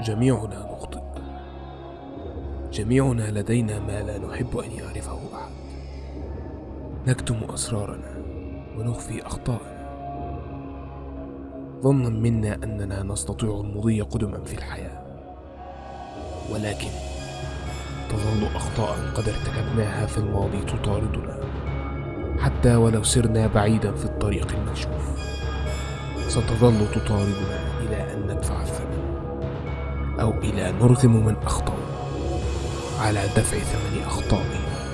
جميعنا نخطئ جميعنا لدينا ما لا نحب أن يعرفه أحد. نكتم أسرارنا ونخفي اخطاءنا ظنا منا أننا نستطيع المضي قدما في الحياة. ولكن تظل أخطاء قد ارتكبناها في الماضي تطاردنا. حتى ولو سرنا بعيدا في الطريق المكشوف ستظل تطاردنا إلى أن ندفع الثمن أو إلى نرغم من اخطاوا على دفع ثمن اخطائهم